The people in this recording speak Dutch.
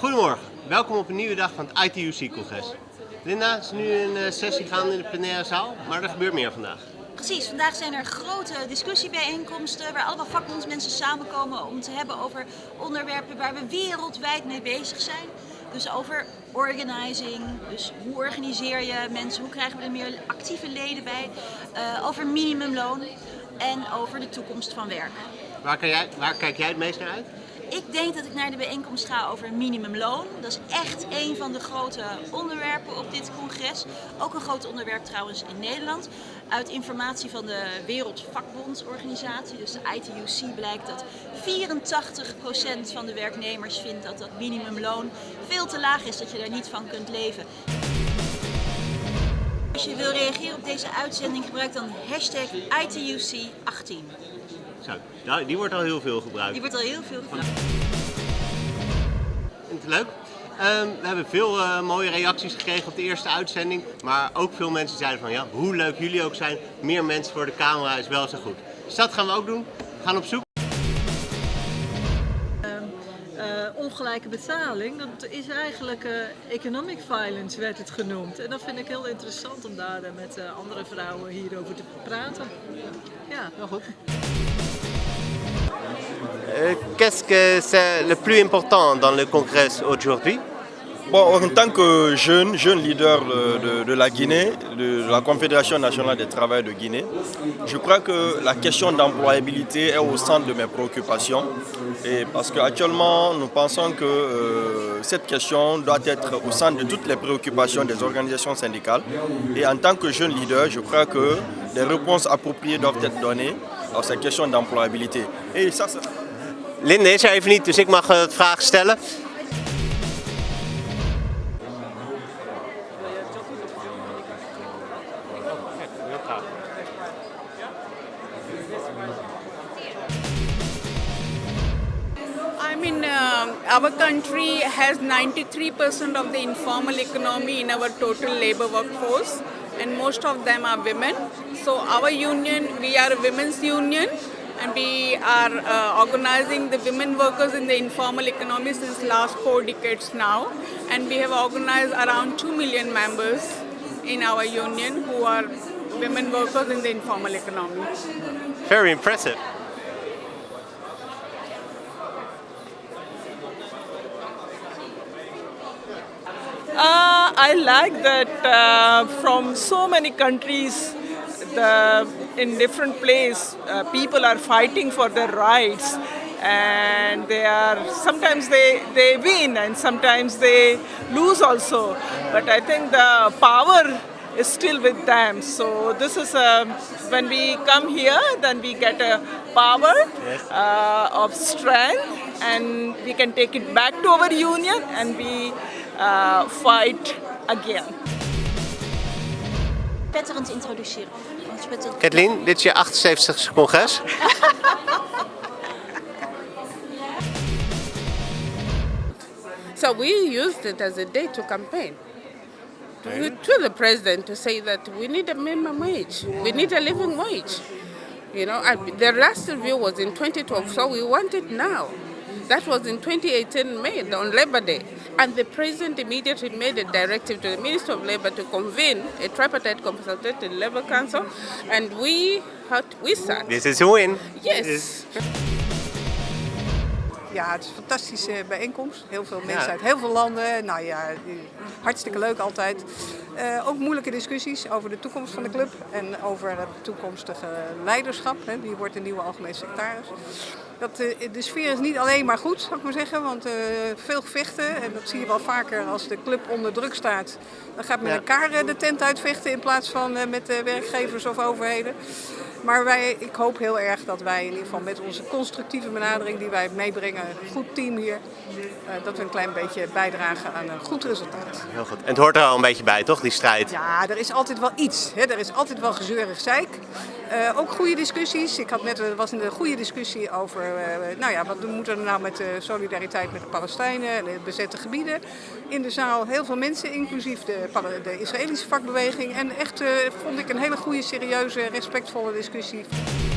Goedemorgen, welkom op een nieuwe dag van het ITUC-congres. Linda, is nu een eh, sessie gaande in de plenaire zaal, maar er gebeurt meer vandaag. Precies, vandaag zijn er grote discussiebijeenkomsten waar allemaal vakbondsmensen samenkomen om te hebben over onderwerpen waar we wereldwijd mee bezig zijn. Dus over organizing, dus hoe organiseer je mensen, hoe krijgen we er meer actieve leden bij, uh, over minimumloon en over de toekomst van werk. Waar, kan jij, waar kijk jij het meest naar uit? Ik denk dat ik naar de bijeenkomst ga over minimumloon. Dat is echt een van de grote onderwerpen op dit congres. Ook een groot onderwerp trouwens in Nederland. Uit informatie van de Wereldvakbondsorganisatie, dus de ITUC, blijkt dat 84% van de werknemers vindt dat dat minimumloon veel te laag is, dat je daar niet van kunt leven. Als je wil reageren op deze uitzending, gebruik dan hashtag ITUC18. Nou, die wordt al heel veel gebruikt. Die wordt al heel veel gebruikt. Vindt het leuk? Um, we hebben veel uh, mooie reacties gekregen op de eerste uitzending. Maar ook veel mensen zeiden van ja, hoe leuk jullie ook zijn, meer mensen voor de camera is wel zo goed. Dus dat gaan we ook doen. We gaan op zoek. Uh, ongelijke betaling, dat is eigenlijk uh, economic violence werd het genoemd. En dat vind ik heel interessant om daar met uh, andere vrouwen hierover te praten. Ja, heel goed. Qu'est-ce que c'est le plus important dans le congrès aujourd'hui? En tant que jeune, jeune leader de, la Guinée, de la Confédération nationale des travailleurs de Guinée, je crois que la question d'employabilité est au centre de mes préoccupations. Parce qu'actuellement, nous pensons que euh, cette question doit être au centre de toutes les préoccupations des organisations syndicales. Et en tant que jeune leader, je crois que des réponses appropriées doivent être données à cette question d'employabilité. Et ça, Linde is er even niet, dus ik mag het vraag stellen. I mean, uh, our country has 93% of the informal economy in our total labor workforce and most of them are women. So our union, we are a women's union and we are uh, organizing the women workers in the informal economy since last four decades now and we have organized around 2 million members in our union who are women workers in the informal economy. Very impressive. Uh, I like that uh, from so many countries the, in different places uh, people are fighting for their rights and they are sometimes they they win and sometimes they lose also. But I think the power is still with them. So this is a, when we come here then we get a power uh, of strength and we can take it back to our union and we uh, fight again. Patterns introduceren. Kathleen, dit is je 78ste congres. so we used it as a day to campaign. To, to the president to say that we need a minimum wage, we need a living wage. You know, the last review was in 2012, so we want it now. That was in 2018 May, on Labor Day. And the president immediately made a directive to the Minister of Labor to convene a tripartite consultative labor council. And we had, we sat. This is a win. Yes. Ja, het is een fantastische bijeenkomst. Heel veel mensen ja. uit heel veel landen. Nou ja, hartstikke leuk altijd. Uh, ook moeilijke discussies over de toekomst van de club en over het toekomstige leiderschap. Hè. Wie wordt de nieuwe algemeen secretaris? Dat, uh, de sfeer is niet alleen maar goed, zou ik maar zeggen, want uh, veel gevechten. En dat zie je wel vaker als de club onder druk staat. Dan gaat men ja. elkaar de tent uitvechten in plaats van met werkgevers of overheden. Maar wij, ik hoop heel erg dat wij in ieder geval met onze constructieve benadering die wij meebrengen, een goed team hier, uh, dat we een klein beetje bijdragen aan een goed resultaat. Heel goed. En het hoort er al een beetje bij, toch, die strijd? Ja, er is altijd wel iets. Hè? Er is altijd wel gezeurig zeik. Uh, ook goede discussies. Ik had net, er was een goede discussie over, uh, nou ja, wat moeten we nou met de solidariteit met de Palestijnen en de bezette gebieden. In de zaal heel veel mensen, inclusief de, de Israëlische vakbeweging. En echt vond ik een hele goede, serieuze, respectvolle discussie.